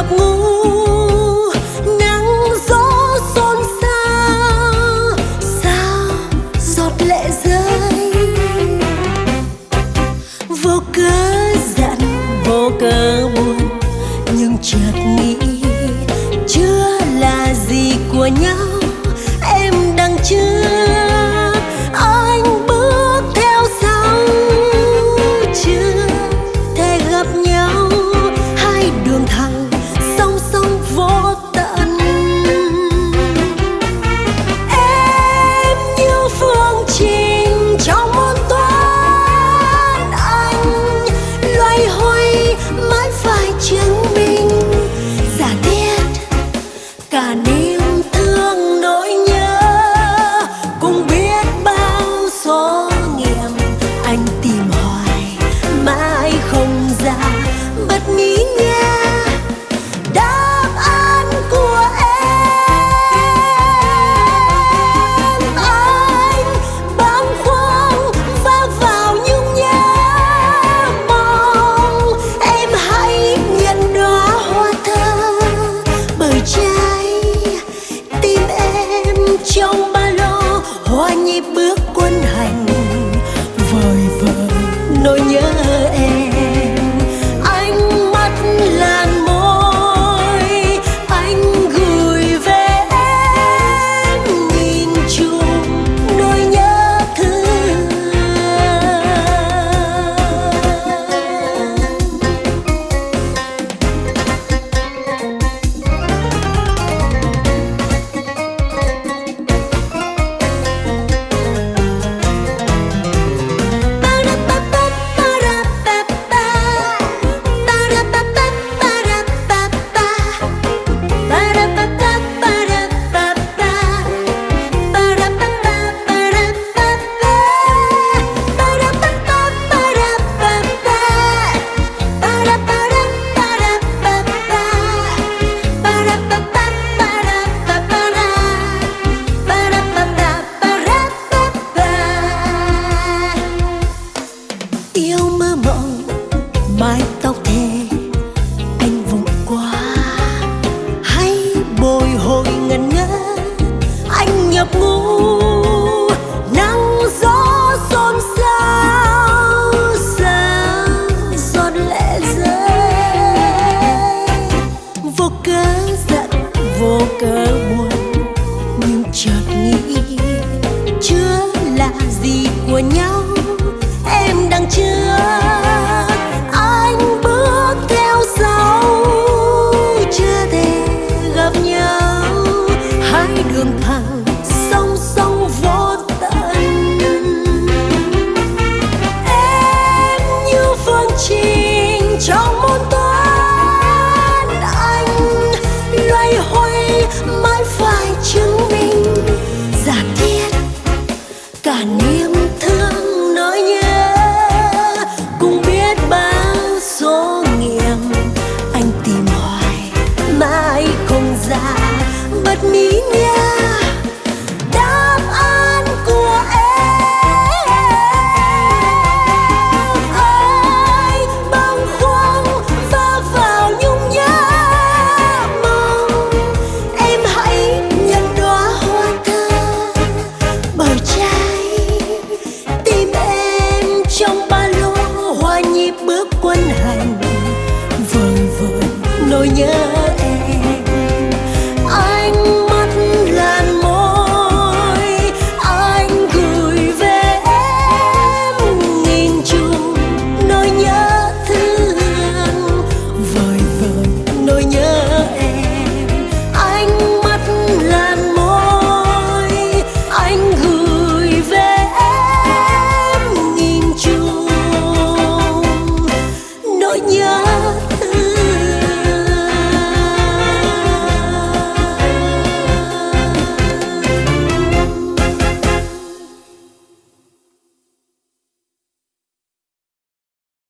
giấc mơ trong ba lô hoa nhịp bước quân hành. Vời vợi nỗi nhớ chưa là gì của nhau. Em đang chưa 你